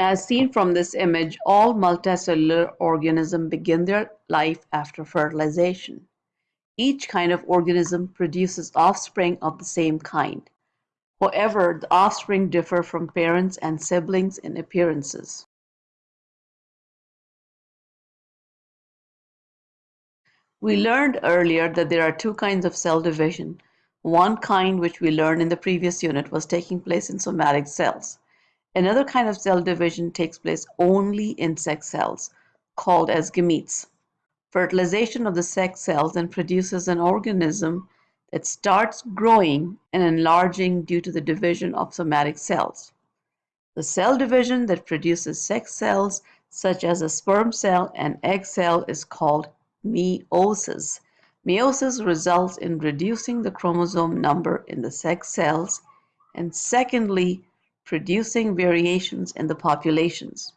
As seen from this image, all multicellular organisms begin their life after fertilization. Each kind of organism produces offspring of the same kind. However, the offspring differ from parents and siblings in appearances. We learned earlier that there are two kinds of cell division. One kind, which we learned in the previous unit, was taking place in somatic cells. Another kind of cell division takes place only in sex cells, called as gametes. Fertilization of the sex cells then produces an organism that starts growing and enlarging due to the division of somatic cells. The cell division that produces sex cells, such as a sperm cell and egg cell, is called meiosis. Meiosis results in reducing the chromosome number in the sex cells, and secondly, producing variations in the populations.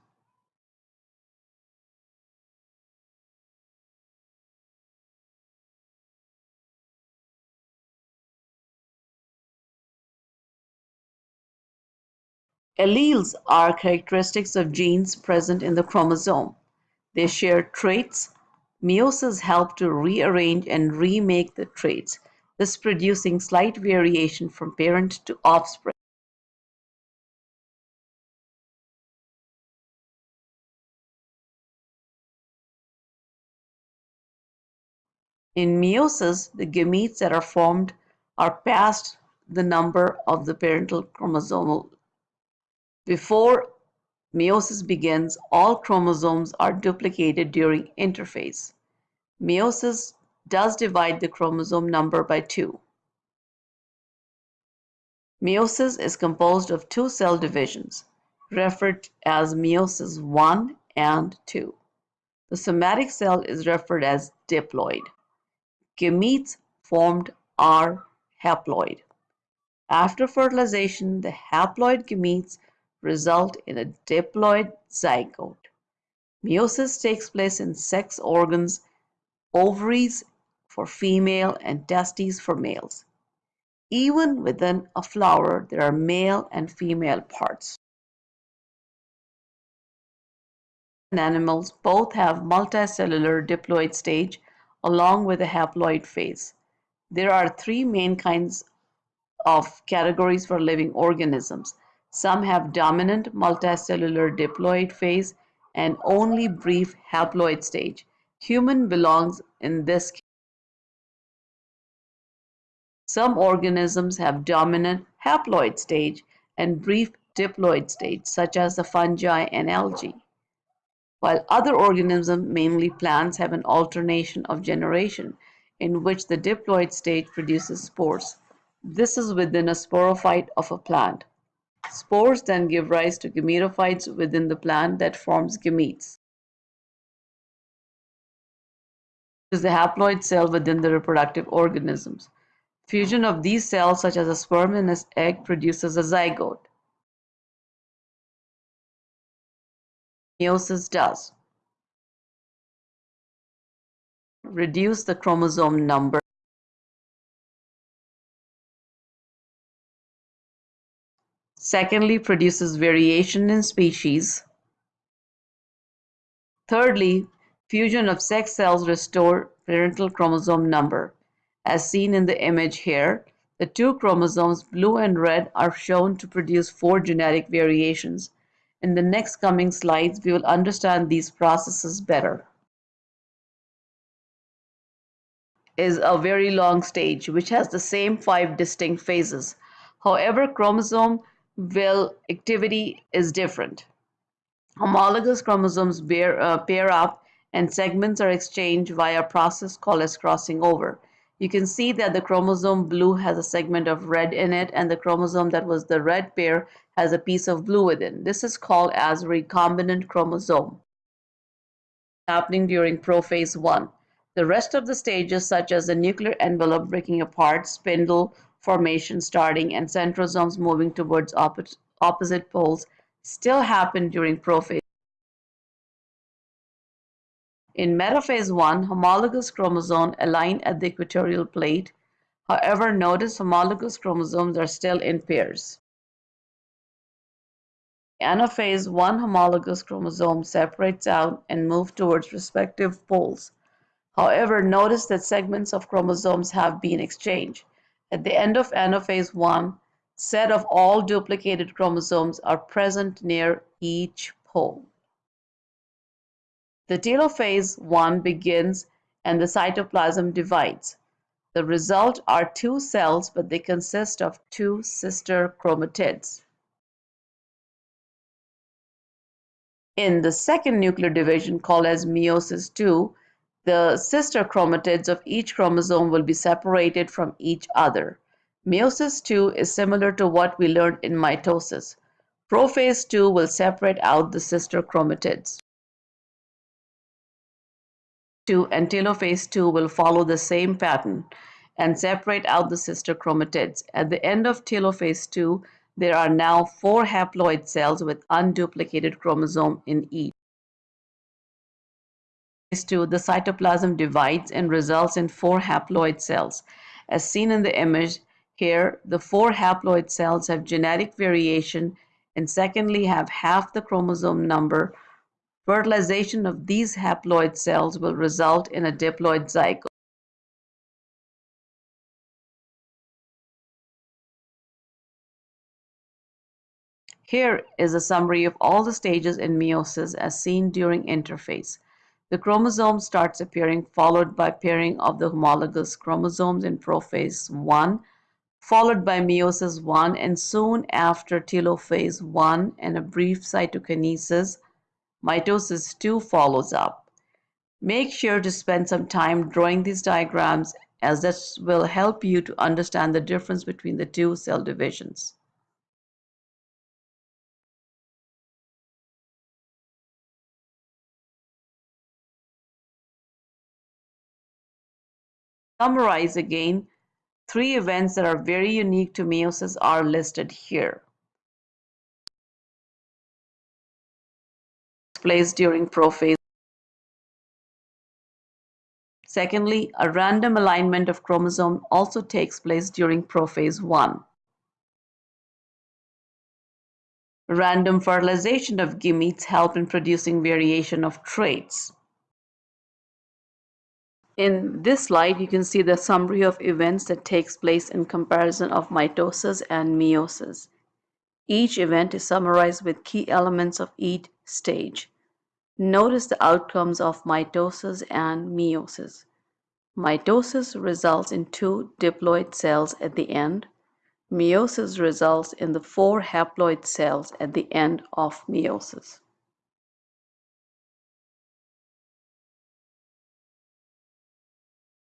Alleles are characteristics of genes present in the chromosome. They share traits. Meiosis help to rearrange and remake the traits, thus producing slight variation from parent to offspring. In meiosis, the gametes that are formed are past the number of the parental chromosomal. Before meiosis begins, all chromosomes are duplicated during interphase. Meiosis does divide the chromosome number by two. Meiosis is composed of two cell divisions, referred as meiosis 1 and 2. The somatic cell is referred as diploid gametes formed are haploid. After fertilization, the haploid gametes result in a diploid zygote. Meiosis takes place in sex organs, ovaries for female and testes for males. Even within a flower, there are male and female parts. In animals both have multicellular diploid stage along with the haploid phase. There are three main kinds of categories for living organisms. Some have dominant multicellular diploid phase and only brief haploid stage. Human belongs in this Some organisms have dominant haploid stage and brief diploid stage, such as the fungi and algae while other organisms, mainly plants, have an alternation of generation in which the diploid stage produces spores. This is within a sporophyte of a plant. Spores then give rise to gametophytes within the plant that forms gametes. is the haploid cell within the reproductive organisms. Fusion of these cells, such as a sperm and an egg, produces a zygote. Meiosis does. Reduce the chromosome number. Secondly, produces variation in species. Thirdly, fusion of sex cells restore parental chromosome number. As seen in the image here, the two chromosomes, blue and red, are shown to produce four genetic variations. In the next coming slides, we will understand these processes better. Is a very long stage which has the same five distinct phases. However, chromosome will activity is different. Homologous chromosomes bear, uh, pair up and segments are exchanged via a process called as crossing over. You can see that the chromosome blue has a segment of red in it and the chromosome that was the red pair has a piece of blue within. This is called as recombinant chromosome happening during prophase 1. The rest of the stages such as the nuclear envelope breaking apart, spindle formation starting, and centrosomes moving towards opposite poles still happen during prophase in metaphase 1, homologous chromosomes align at the equatorial plate. However, notice homologous chromosomes are still in pairs. anaphase one homologous chromosome separates out and move towards respective poles. However, notice that segments of chromosomes have been exchanged. At the end of anaphase 1, set of all duplicated chromosomes are present near each pole. The telophase 1 begins and the cytoplasm divides. The result are two cells, but they consist of two sister chromatids. In the second nuclear division, called as meiosis II, the sister chromatids of each chromosome will be separated from each other. Meiosis II is similar to what we learned in mitosis. Prophase II will separate out the sister chromatids. 2 and telophase 2 will follow the same pattern and separate out the sister chromatids. At the end of telophase 2, there are now four haploid cells with unduplicated chromosome in each. Phase 2, the cytoplasm divides and results in four haploid cells. As seen in the image here, the four haploid cells have genetic variation and secondly have half the chromosome number Fertilization of these haploid cells will result in a diploid zygote. Here is a summary of all the stages in meiosis as seen during interphase. The chromosome starts appearing followed by pairing of the homologous chromosomes in prophase 1, followed by meiosis 1 and soon after telophase 1 and a brief cytokinesis mitosis 2 follows up. Make sure to spend some time drawing these diagrams as this will help you to understand the difference between the two cell divisions. Summarize again, three events that are very unique to meiosis are listed here. Place during prophase. Secondly, a random alignment of chromosome also takes place during prophase 1. Random fertilization of gametes help in producing variation of traits. In this slide, you can see the summary of events that takes place in comparison of mitosis and meiosis. Each event is summarized with key elements of each stage. Notice the outcomes of mitosis and meiosis. Mitosis results in two diploid cells at the end. Meiosis results in the four haploid cells at the end of meiosis.